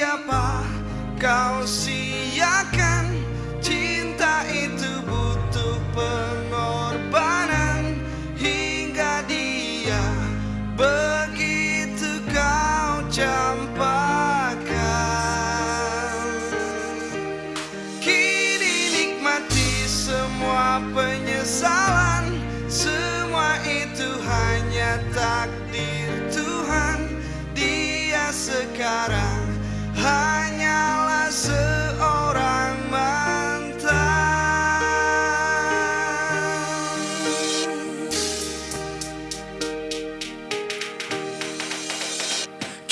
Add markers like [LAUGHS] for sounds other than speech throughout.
siapa kau siakan? Cinta itu butuh pengorbanan. Hingga dia begitu kau campakkan. Kini nikmati semua penyesalan. Semua itu hanya takdir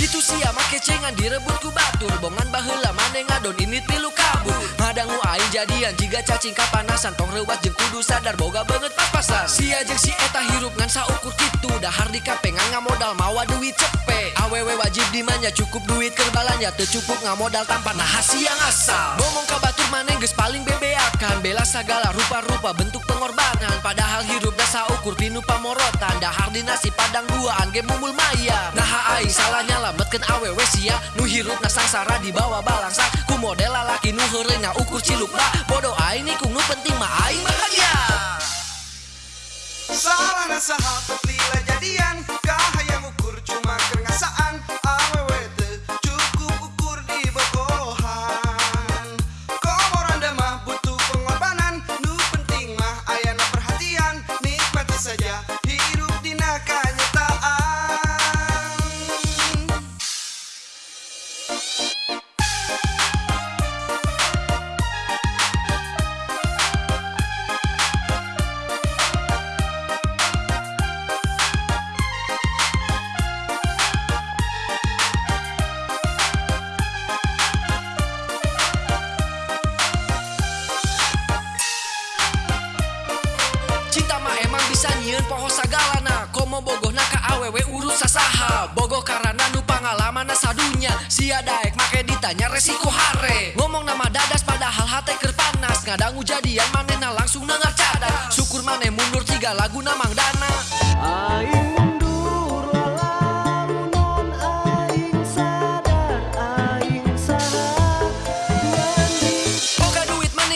Gitu sia make cengan direbut ku batur. Bongan baheula mane ngadon ini pilu kabur. Ngadangu aing jadian jika cacing kapanasan. Tong rewat jeung kudu sadar boga banget papasan Sia jeung si eta hirup ngan saukur kitu. Dahar di kapengan ngamodal mawa duit cepe Awewe wajib dimanja cukup duit keur balanja Teu cukup ngamodal tanpa nah siang asal. Ngomong ka batur mane geus paling bebeakan Bela sagala rupa-rupa bentuk pengorbanan. Padahal hirup dasa ukur pinu pamorotan Dahar di nasi padang duaan ge mumul maya. Nah aing salah nyalametkeun awewe sia Nu hirup na sangsara di bawah balangsa. Ku model lalaki nu heureuy ukur ciluk ba. Bodoh aing nih kung nu penting mah aing bahagia. Salah na poho sagalana Komo bogoh ka awewe urut sasaha. Bogoh karena nu pangalaman sadunya Sia daek make ditanya resiko hare. Ngomong nama dadas padahal hate keur panas. Ngadangu jadian manena langsung nengar cadas. Syukur maneh mundur tiga lagu namang dana. Aing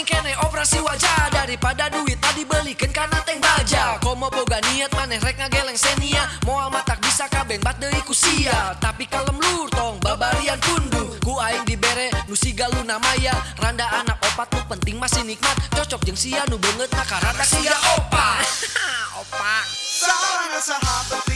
kene operasi wajah Daripada duit tadi belikan karena teng baja. Komo boga niat maneh rek ngageleng senia. Moal matak bisa kabeng bat deui ku sia. Tapi kalem lur tong babarian kundu. Ku aing dibere nu siga luna maya. Randa anak opat nu penting masih nikmat. Cocok jeung sia nu beungeut na karada sia opa. [LAUGHS] Opa. Salah na sahabat